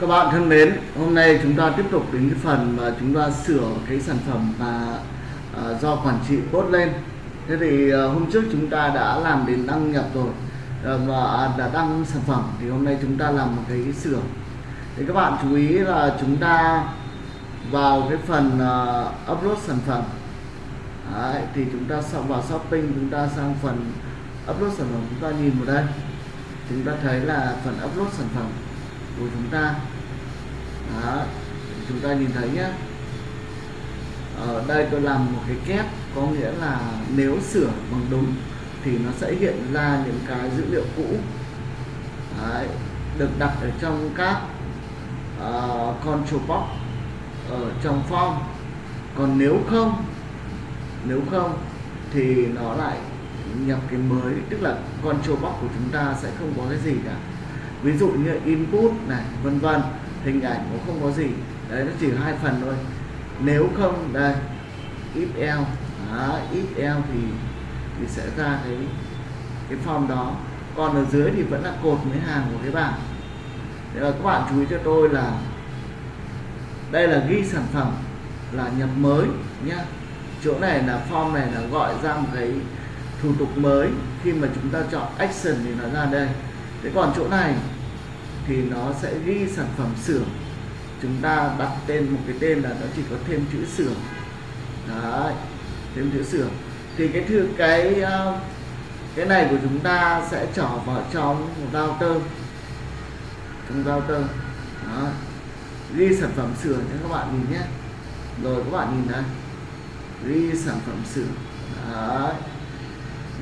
Các bạn thân mến, hôm nay chúng ta tiếp tục đến cái phần mà chúng ta sửa cái sản phẩm mà uh, do quản trị post lên. Thế thì uh, hôm trước chúng ta đã làm đến đăng nhập rồi uh, và à, đã đăng sản phẩm thì hôm nay chúng ta làm một cái sửa. Thì các bạn chú ý là chúng ta vào cái phần uh, upload sản phẩm Đấy, thì chúng ta xong vào shopping chúng ta sang phần upload sản phẩm chúng ta nhìn vào đây chúng ta thấy là phần upload sản phẩm của chúng ta. Đó chúng ta nhìn thấy nhé ở ờ, đây tôi làm một cái kép có nghĩa là nếu sửa bằng đúng thì nó sẽ hiện ra những cái dữ liệu cũ. Đấy, được đặt ở trong các uh, control box ở trong form. Còn nếu không nếu không thì nó lại nhập cái mới tức là control box của chúng ta sẽ không có cái gì cả ví dụ như input này vân vân hình ảnh cũng không có gì. Đấy nó chỉ hai phần thôi. Nếu không đây if else đó, if else thì thì sẽ ra cái cái form đó. Còn ở dưới thì vẫn là cột mấy hàng của cái bảng. Thế là các bạn chú ý cho tôi là đây là ghi sản phẩm là nhập mới nhá. Chỗ này là form này là gọi ra một cái thủ tục mới. Khi mà chúng ta chọn action thì nó ra đây. Thế còn chỗ này thì nó sẽ ghi sản phẩm xưởng. Chúng ta đặt tên một cái tên là nó chỉ có thêm chữ xưởng. Đấy, thêm chữ xưởng. Thì cái thư, cái ờ, cái này của chúng ta sẽ trở vào trong một router. Trong router. Đó. ghi sản phẩm sửa cho các bạn nhìn nhé. Rồi các bạn nhìn đây ghi sản phẩm sửa đấy.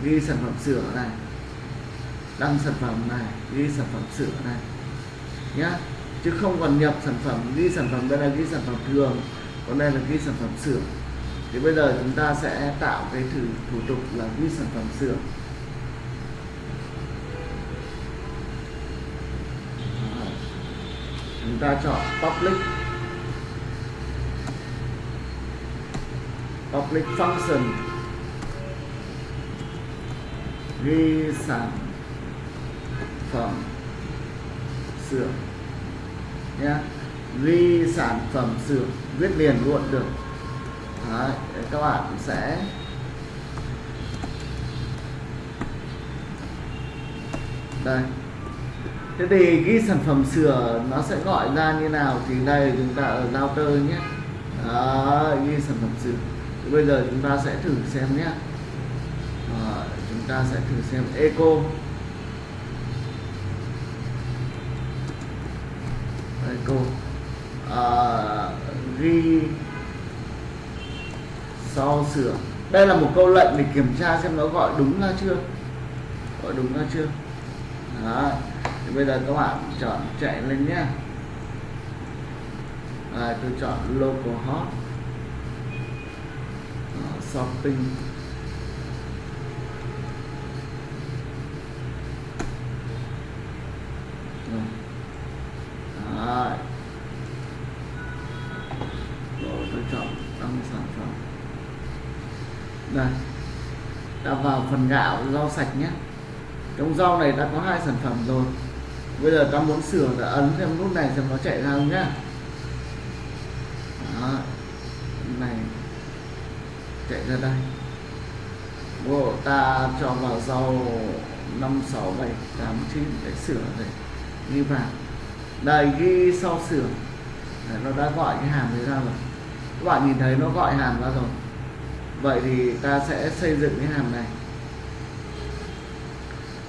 Ghi sản phẩm sửa này. Đăng sản phẩm này. Ghi sản phẩm sửa này nhá. Chứ không còn nhập sản phẩm, ghi sản phẩm đây là ghi sản phẩm thường, còn đây là ghi sản phẩm xưởng. Thì bây giờ chúng ta sẽ tạo cái thử, thủ tục là ghi sản phẩm xưởng. Chúng ta chọn public. Public function. Ghi sản phẩm sửa nhé ghi sản phẩm sửa viết liền luôn được. Đấy, các bạn sẽ đây. Thế thì ghi sản phẩm sửa nó sẽ gọi ra như nào thì đây chúng ta ở router nhé. Đó, ghi sản phẩm sửa thì bây giờ chúng ta sẽ thử xem nhé. Đó, chúng ta sẽ thử xem eco. Eco à, ghi so sửa. Đây là một câu lệnh để kiểm tra xem nó gọi đúng ra chưa. Gọi đúng ra chưa. Đó. thì bây giờ các bạn chọn chạy lên nhé. À, tôi chọn local hot. Shopping Rồi. Đấy. Rồi tôi trong sản phẩm. Đây. Đã vào phần gạo rau sạch nhé. Trong rau này đã có hai sản phẩm rồi. Bây giờ ta muốn sửa ta ấn xem nút này xem nó chạy ra không nhá. Đó. này chạy ra đây. Bộ ta cho vào rau 5, 6, 7, 8, 9 để sửa này. Ghi vào. Đây ghi sau sửa. Để nó đã gọi cái hàm đấy ra rồi các bạn nhìn thấy nó gọi hàm ra rồi. Vậy thì ta sẽ xây dựng cái hàm này.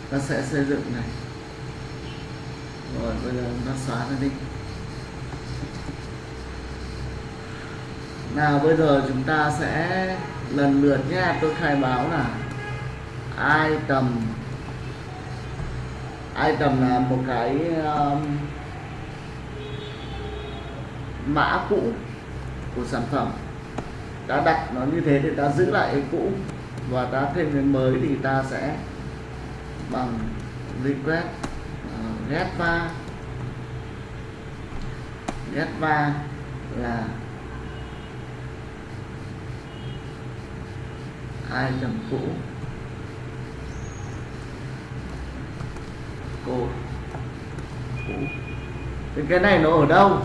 Ta sẽ xây dựng này. Rồi bây giờ nó xóa nó đi. Nào bây giờ chúng ta sẽ lần lượt nha tôi khai báo là item. Item là một cái um, mã cũ của sản phẩm. Đã đặt nó như thế thì ta giữ lại cái cũ. Và ta thêm cái mới thì ta sẽ bằng request uh, get va get va là item cũ. Code cũ. Thì cái này nó ở đâu?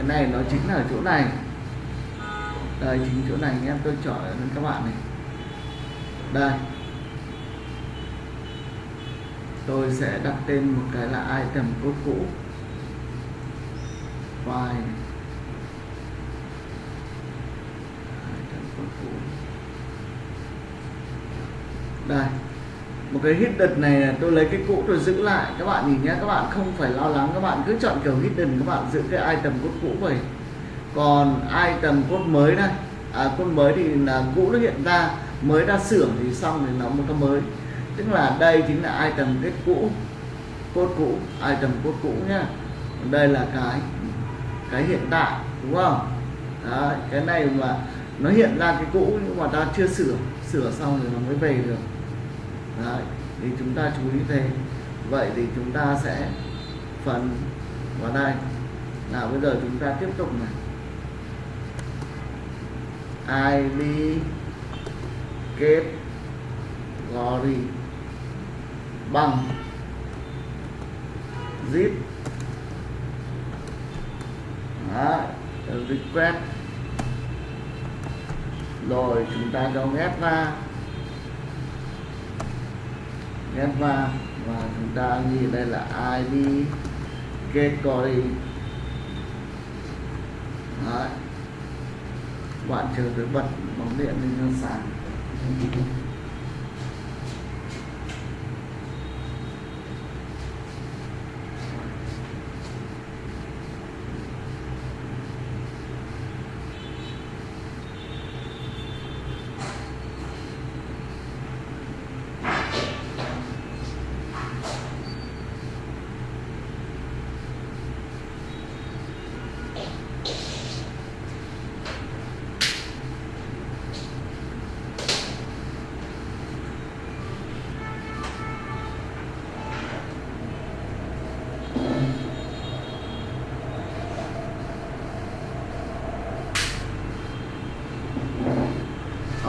Cái này nó chính là ở chỗ này. Đây, chính chỗ này em, tôi chọn lên các bạn này. Đây. Tôi sẽ đặt tên một cái là item cốt cũ. File. Item code cũ. Đây một cái hidden này tôi lấy cái cũ tôi giữ lại. Các bạn nhìn nhé các bạn không phải lo lắng các bạn cứ chọn kiểu hidden các bạn giữ cái item code cũ vậy còn item code mới đây à, code mới thì là cũ nó hiện ra mới ra sửa thì xong thì nó một cái mới. Tức là đây chính là item kết cũ code cũ item code cũ nhá. Đây là cái cái hiện tại đúng không? Đấy, cái này mà nó hiện ra cái cũ nhưng mà ta chưa sửa sửa xong rồi nó mới về được. Đấy, thì chúng ta chú ý thế. Vậy thì chúng ta sẽ phần vào đây. Nào bây giờ chúng ta tiếp tục này. Id kết glory bằng zip. Request. Rồi chúng ta cho ghép ra ghép và chúng ta nhìn đây là id get Đấy. bạn chờ tới bật bóng điện lên cho sáng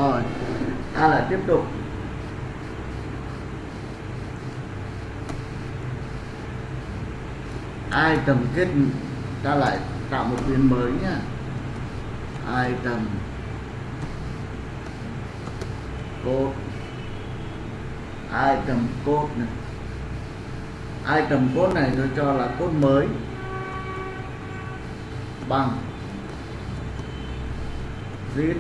rồi ta lại tiếp tục. Ai tầm kết ta lại tạo một biến mới nhá. Ai tầm cốt ai tầm cốt này. Ai tầm cốt này tôi cho là cốt mới. Bằng. Zip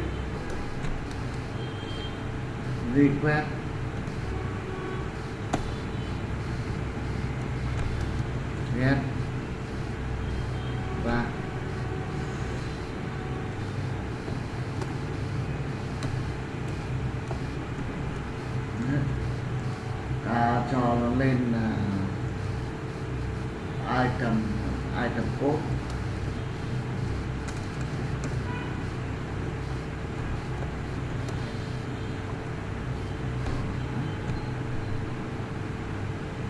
request. Get và ta cho nó lên là item item code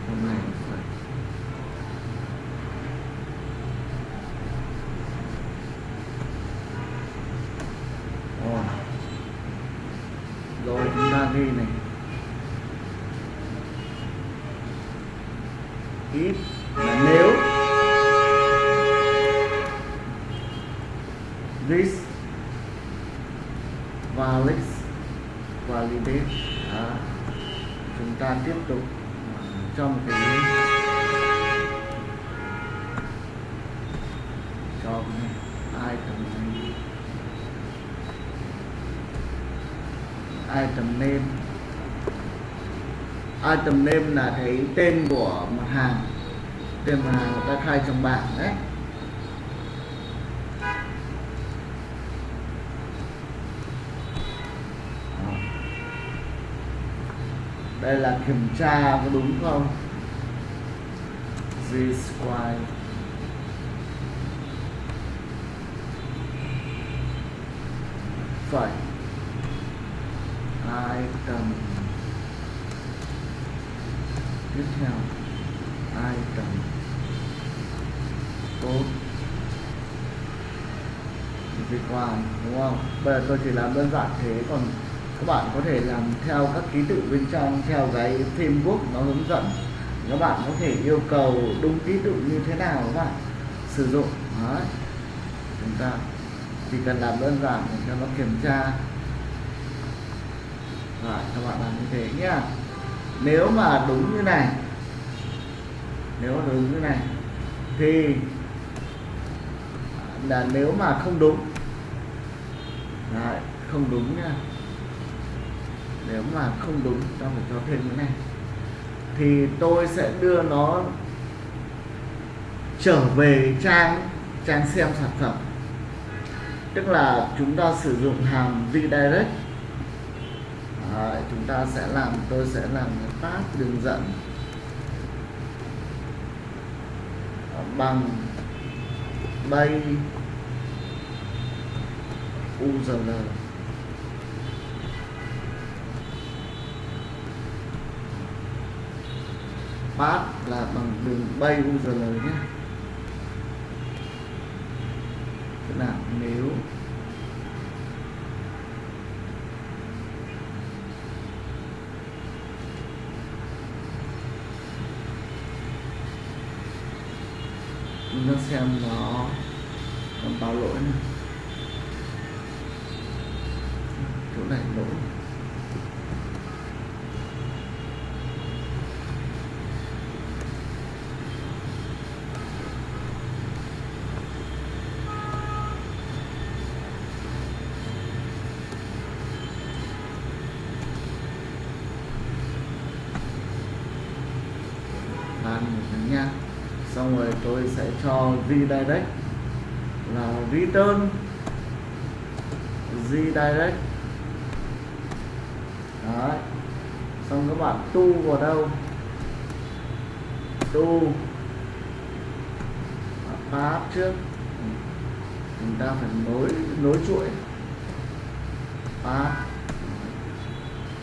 hôm nay nó phải Ồ. rồi chúng ta ghi này if là nếu this valid validate Đó. chúng ta tiếp tục à, trong cái cho cái item name? Item name? Item name là cái tên của mặt hàng. Tên mặt hàng người ta khai trong bảng đấy. Đây là kiểm tra có đúng không? Z square. Phải. Item. Tiếp theo. Item. Vì require đúng không? Bây giờ tôi chỉ làm đơn giản thế còn các bạn có thể làm theo các ký tự bên trong theo cái framework nó hướng dẫn. Các bạn có thể yêu cầu đúng ký tự như thế nào các bạn sử dụng. Đấy. chúng ta chỉ cần làm đơn giản để cho nó kiểm tra. Rồi, các bạn làm như thế nhá. Nếu mà đúng như này nếu mà đúng như này thì là nếu mà không đúng. Đấy, không đúng nha nếu mà không đúng ta phải cho thêm cái này. Thì tôi sẽ đưa nó trở về trang trang xem sản phẩm. Tức là chúng ta sử dụng hàm redirect Đấy, chúng ta sẽ làm tôi sẽ làm tab đường dẫn. Bằng bay URL path là bằng đường bay URL nhé. Tức là nếu chúng ta xem nó báo lỗi này chỗ này lỗi làm một cái nha xong rồi tôi sẽ cho redirect là return redirect đấy. Xong các bạn tu vào đâu? Tu. Path trước. Chúng ta phải nối nối chuỗi. Path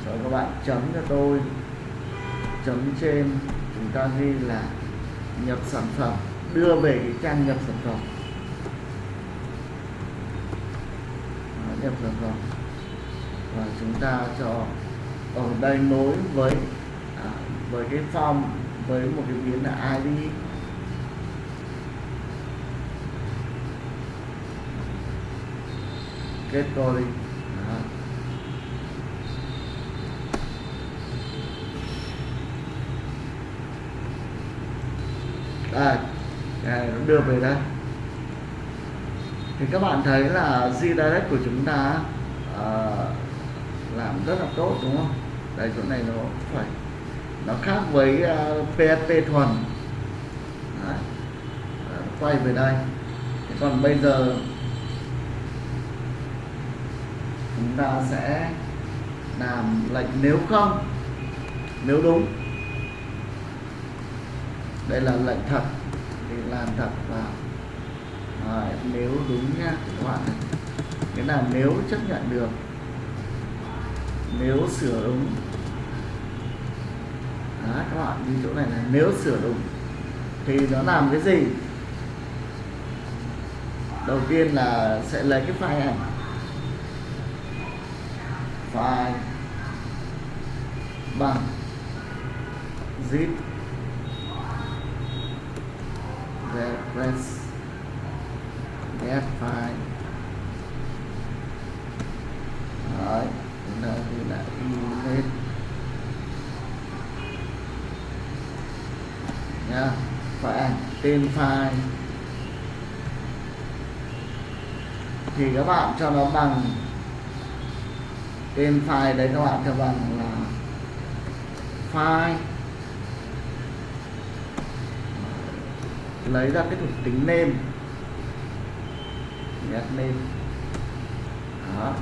rồi các bạn chấm cho tôi. Chấm trên. Chúng ta ghi là nhập sản phẩm đưa về cái trang nhập sản phẩm. Đó, nhập sản phẩm. Và chúng ta cho ở đây nối với à, với cái form với một cái biến là ID kết tôi đây đây nó đưa về đây. Thì các bạn thấy là Gdirect của chúng ta uh, làm rất là tốt đúng không? Đây chỗ này nó phải nó khác với à, uh, PHP thuần. Đấy. Đấy, quay về đây. Thế còn bây giờ chúng ta sẽ làm lệnh nếu không nếu đúng đây là lệnh thật. Thì làm thật vào à, nếu đúng nha các bạn này cái là nếu chấp nhận được nếu sửa đúng. Đó, các bạn như chỗ này là nếu sửa đúng thì nó làm cái gì? Đầu tiên là sẽ lấy cái file ảnh file bằng zip reference get file Đấy, đây ta ghi là image nha và tên file thì các bạn cho nó bằng. Tên file đấy các bạn cho bằng là file lấy ra cái thuộc tính name. Get name. Đó.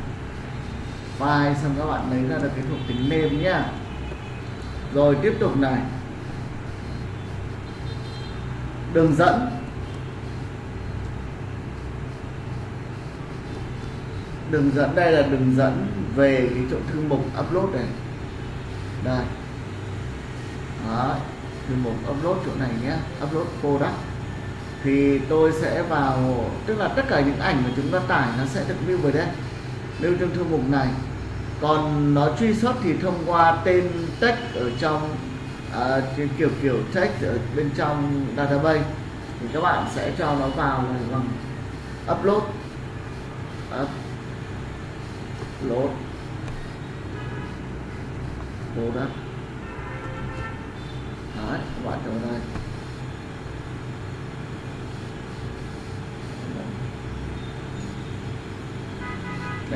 File xong các bạn lấy ra được cái thuộc tính name nhá. Rồi tiếp tục này. Đường dẫn. Đường dẫn đây là đường dẫn về cái chỗ thư mục upload này. Đây. Đó, thư mục upload chỗ này nhé upload product thì tôi sẽ vào tức là tất cả những ảnh mà chúng ta tải nó sẽ được lưu về đây. Lưu trong thư mục này. Còn nó truy xuất thì thông qua tên text ở trong à, kiểu kiểu text ở bên trong database. Thì các bạn sẽ cho nó vào là bằng upload. Upload. Load đấy các bạn chọn đây.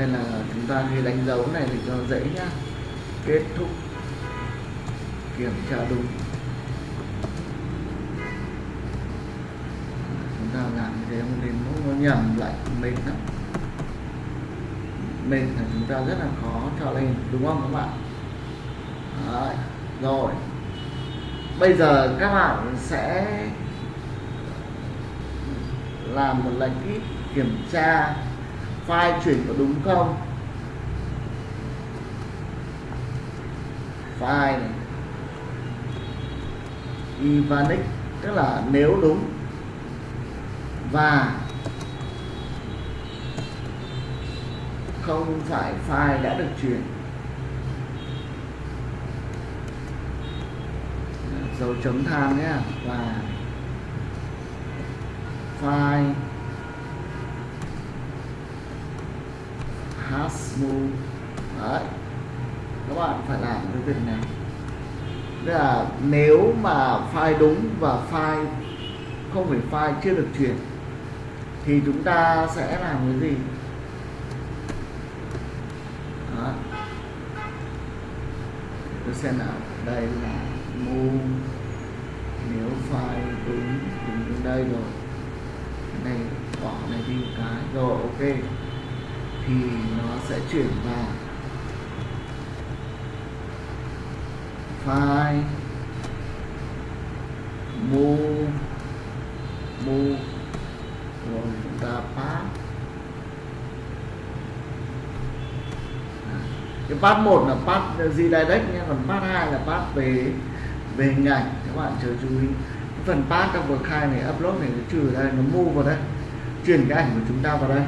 Đây là chúng ta ghi đánh dấu này thì cho dễ nhá. Kết thúc kiểm tra đúng. Chúng ta làm thế không đến mức nó nhầm lại mệt lắm. Mệt là chúng ta rất là khó cho lên, đúng không các bạn? Đấy. rồi. Bây giờ các bạn sẽ làm một lệnh ít kiểm tra file chuyển có đúng không? File này? Ivanic, tức là nếu đúng. Và không phải file đã được chuyển. Dấu chấm than nhé và file has đấy. Các bạn phải làm cái việc này. Tức là nếu mà file đúng và file không phải file chưa được chuyển, thì chúng ta sẽ làm cái gì? Đó. tôi xem nào. Đây là mu nếu file đúng đúng đây rồi. Cái này bỏ này đi một cái. Rồi, ok thì nó sẽ chuyển vào file mô mô rồi chúng ta pass à, cái pass một là pass redirect nhé, còn pass hai là pass về về hình ảnh các bạn chờ chú ý. Cái phần pass trong vừa khai này upload này nó trừ ở đây nó mua vào đây, chuyển cái ảnh của chúng ta vào đây.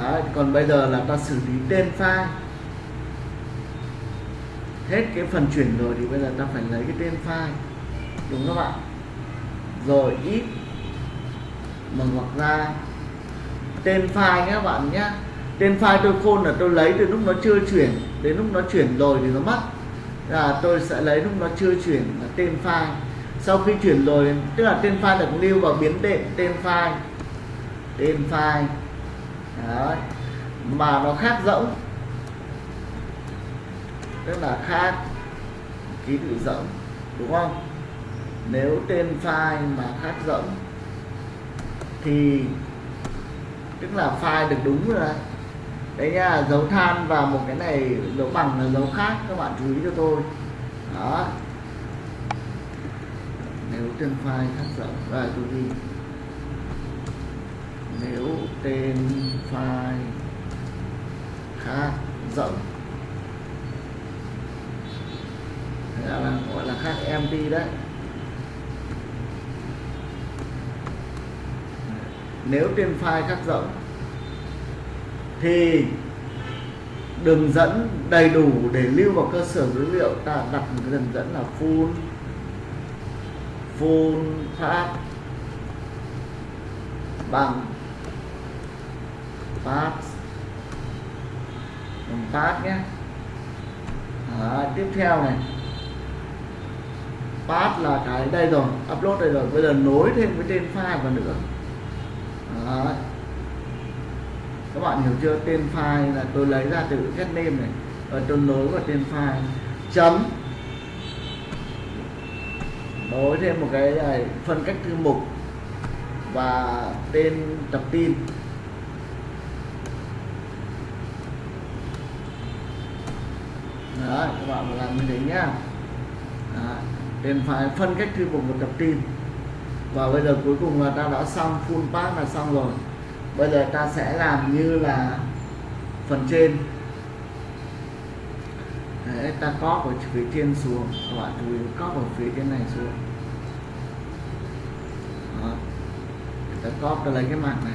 Đấy, còn bây giờ là ta xử lý tên file. Hết cái phần chuyển rồi thì bây giờ ta phải lấy cái tên file. Đúng không bạn rồi ít. Mở hoặc ra. Tên file nhé các bạn nhé. Tên file tôi khôn là tôi lấy từ lúc nó chưa chuyển. Đến lúc nó chuyển rồi thì nó mất. Là tôi sẽ lấy lúc nó chưa chuyển là tên file. Sau khi chuyển rồi tức là tên file được lưu vào biến đệm tên file. Tên file. Đấy. mà nó khác rỗng. Tức là khác ký tự rỗng, đúng không? Nếu tên file mà khác rỗng thì, tức là file được đúng rồi. Đấy đấy nha, dấu than và một cái này dấu bằng là dấu khác, các bạn chú ý cho tôi. Đó. Nếu tên file khác rỗng, rồi, tôi ghi nếu tên file khác rộng, thế là gọi là khác empty đấy. Nếu tên file khác rộng thì đường dẫn đầy đủ để lưu vào cơ sở dữ liệu, ta đặt một cái đường dẫn là full full path bằng path bằng path nhé. À, tiếp theo này. Part là cái đây rồi upload đây rồi. Bây giờ nối thêm với tên file vào nữa. À, các bạn hiểu chưa? Tên file là tôi lấy ra từ get name này. Và tôi nối vào tên file. Chấm. Nối thêm một cái này phân cách thư mục và tên tập tin. Đấy, các bạn làm như thế nhá. Đấy, phải phân cách thư mục một tập tin và bây giờ cuối cùng là ta đã xong full path là xong rồi. Bây giờ ta sẽ làm như là phần trên. Đấy, ta có ở phía trên xuống. Các bạn chú ý có ở phía trên này xuống. Đó. ta có ta lấy cái mạng này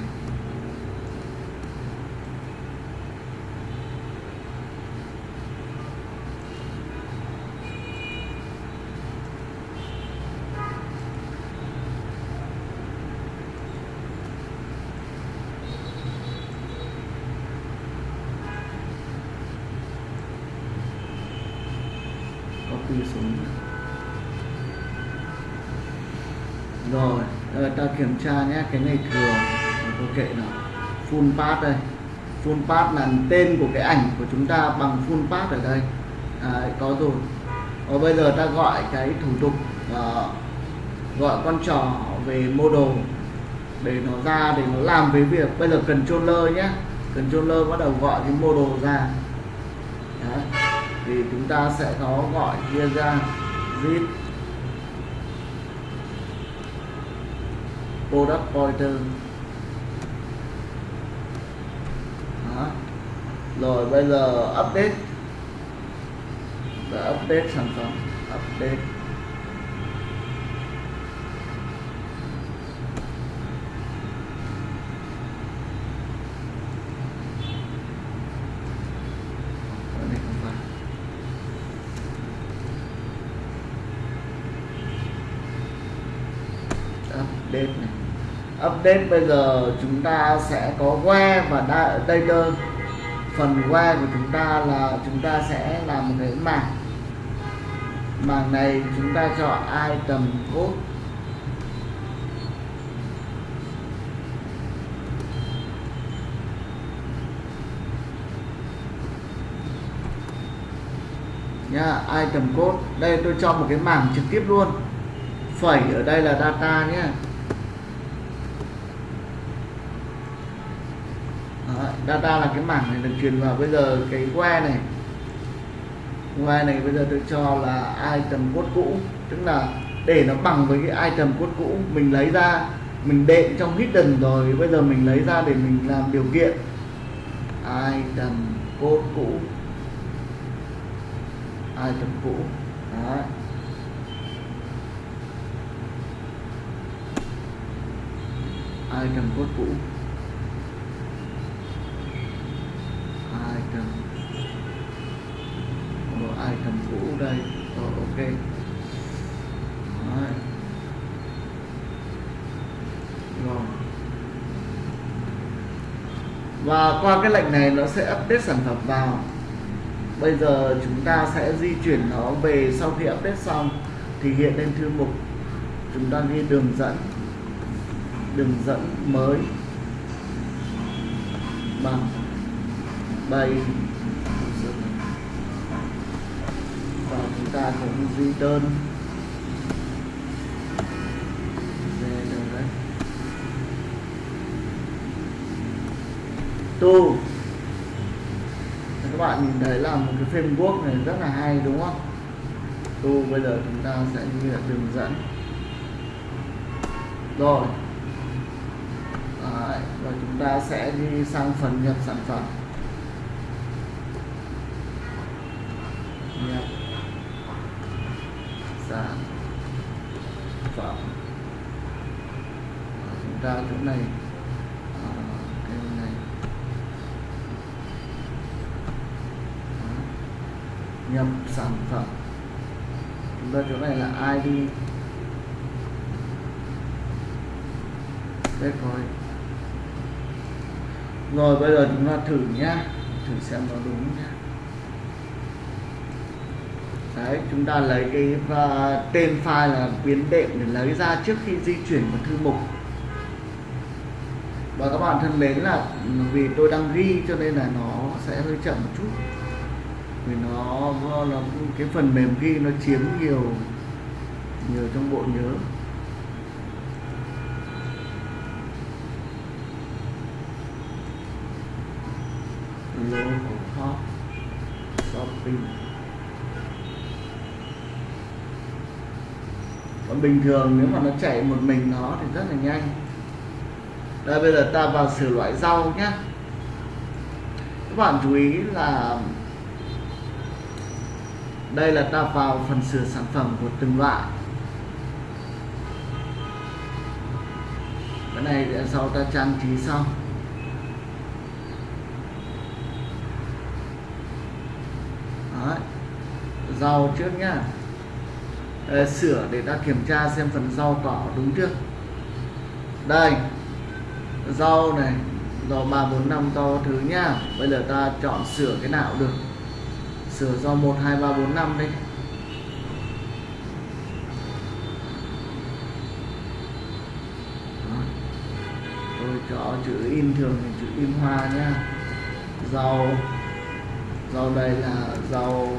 rồi ờ, ta kiểm tra nhé cái này thừa tôi kệ nó. Full path đây. Full path là tên của cái ảnh của chúng ta bằng full path ở đây. À, có rồi. Và bây giờ ta gọi cái thủ tục uh, gọi con trò về model để nó ra để nó làm với việc. Bây giờ cần controller nhé. Controller bắt đầu gọi cái model ra. Đấy. thì chúng ta sẽ có gọi kia ra. Zip. Product pointer Đó. rồi bây giờ update. Để update sản phẩm update Ở đây không phải update này. Update bây giờ chúng ta sẽ có where và data. Phần where của chúng ta là, chúng ta sẽ làm một cái mảng. Mảng này chúng ta chọn item code. Nha item code. Đây, tôi cho một cái mảng trực tiếp luôn. Phẩy ở đây là data nhé Đó, data là cái mảng này được truyền vào bây giờ, cái que này. Que này bây giờ tôi cho là item code cũ, tức là để nó bằng với cái item code cũ, mình lấy ra, mình đệm trong hidden rồi, bây giờ mình lấy ra để mình làm điều kiện. Item code cũ. Item cũ. Đấy. item code cũ. Nó ai item cũ đây? Ờ, rồi ok. Đấy. rồi. Và qua cái lệnh này nó sẽ update sản phẩm vào. Bây giờ chúng ta sẽ di chuyển nó về sau khi update xong. Thì hiện lên thư mục. Chúng ta ghi đường dẫn. Đường dẫn mới. Bằng bay. Và chúng ta cũng ghi đơn. Đấy. Tu các bạn nhìn thấy là một cái framework này rất là hay đúng không? Tu bây giờ chúng ta sẽ như là đường dẫn. Rồi. Đấy, và chúng ta sẽ đi sang phần nhập sản phẩm. Nhập sản phẩm chúng ta chỗ này à, cái này. Dạ. Nhập sản phẩm. Chúng ta chỗ này là ID đây coi rồi bây giờ chúng ta thử nhá. Thử xem nó đúng nhá đấy chúng ta lấy cái uh, tên file là biến đệm để lấy ra trước khi di chuyển vào thư mục. Và các bạn thân mến là ừ, vì tôi đang ghi cho nên là nó sẽ hơi chậm một chút. Vì nó nó cái phần mềm ghi nó chiếm nhiều nhiều trong bộ nhớ. Local shopping. Còn bình thường nếu mà nó chạy một mình nó thì rất là nhanh. Đây, bây giờ ta vào sửa loại rau nhé các bạn chú ý là đây là ta vào phần sửa sản phẩm của từng loại. Cái này để sau ta trang trí xong Đấy. rau trước nhá. Ờ, sửa để ta kiểm tra xem phần rau cỏ đúng chưa? Đây rau này rau ba bốn năm to thứ nhá. Bây giờ ta chọn sửa cái nào được? Sửa rau một hai ba bốn năm đi. Tôi cho chữ in thường thì chữ in hoa nhá. Rau rau đây là rau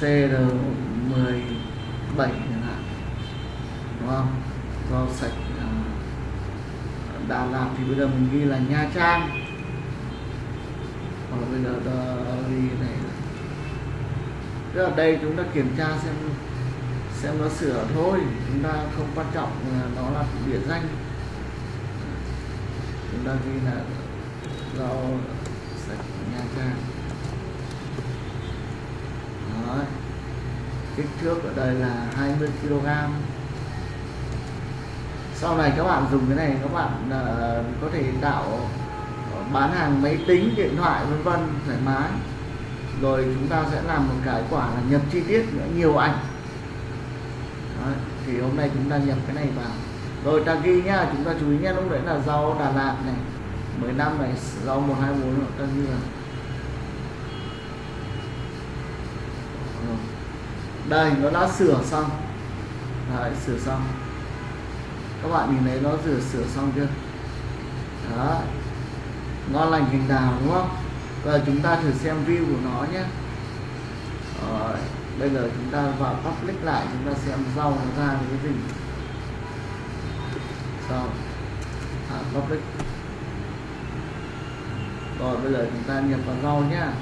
CR17 chẳng hạn. Đúng không? Rau sạch Đà Lạt thì bây giờ mình ghi là Nha Trang. Hoặc là bây giờ ghi này. Tức là đây chúng ta kiểm tra xem xem nó sửa thôi. Chúng ta không quan trọng nó là địa danh. Chúng ta ghi là rau sạch Nha Trang. Đấy. kích thước ở đây là 20 kg sau này các bạn dùng cái này các bạn uh, có thể tạo ờ, bán hàng máy tính điện thoại vân vân thoải mái. Rồi chúng ta sẽ làm một cái quả là nhập chi tiết nữa nhiều ảnh. Đấy. thì hôm nay chúng ta nhập cái này vào. Rồi ta ghi nhá chúng ta chú ý nhá lúc đấy là rau Đà Lạt này. 15 này rau 124 ta ghi là đây nó đã sửa xong. Đấy, sửa xong. Các bạn nhìn thấy nó sửa sửa xong chưa? Đó ngon lành cành đào đúng không? Giờ chúng ta thử xem view của nó nhé. Rồi, bây giờ chúng ta vào public lại chúng ta xem rau nó ra cái gì. Rau à, public. Rồi bây giờ chúng ta nhập vào rau nhé à,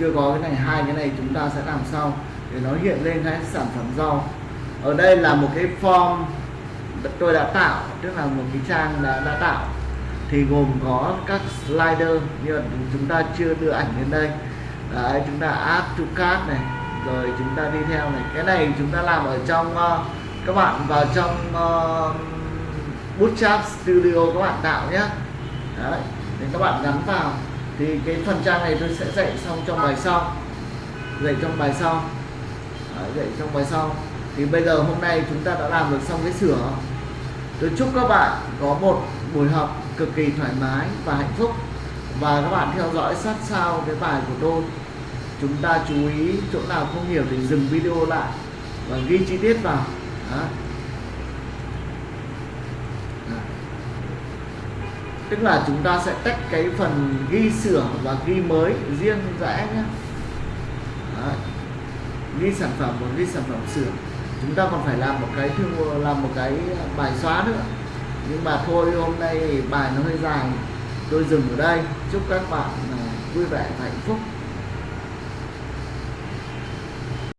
chưa có cái này hai cái này chúng ta sẽ làm sau để nó hiện lên cái sản phẩm rau ở đây là một cái form tôi đã tạo tức là một cái trang đã, đã tạo. Thì gồm có các slider nhưng là chúng ta chưa đưa ảnh lên đây. Đấy, chúng ta add to cart này rồi chúng ta đi theo này. Cái này chúng ta làm ở trong uh, các bạn vào trong uh, Bootstrap Studio các bạn tạo nhé Đấy, để các bạn gắn vào thì cái phần trang này tôi sẽ dạy xong trong bài sau. Dạy trong bài sau. Đấy, dạy trong bài sau. Thì bây giờ hôm nay chúng ta đã làm được xong cái sửa. Tôi chúc các bạn có một buổi học cực kỳ thoải mái và hạnh phúc. Và các bạn theo dõi sát sao cái bài của tôi. Chúng ta chú ý chỗ nào không hiểu thì dừng video lại và ghi chi tiết vào. Đó. Đó. Tức là chúng ta sẽ tách cái phần ghi sửa và ghi mới riêng rẽ nhé. Ghi sản phẩm và ghi sản phẩm sửa chúng ta còn phải làm một cái thương, làm một cái bài xóa nữa. Nhưng mà thôi, hôm nay bài nó hơi dài. Tôi dừng ở đây. Chúc các bạn à, vui vẻ và hạnh phúc.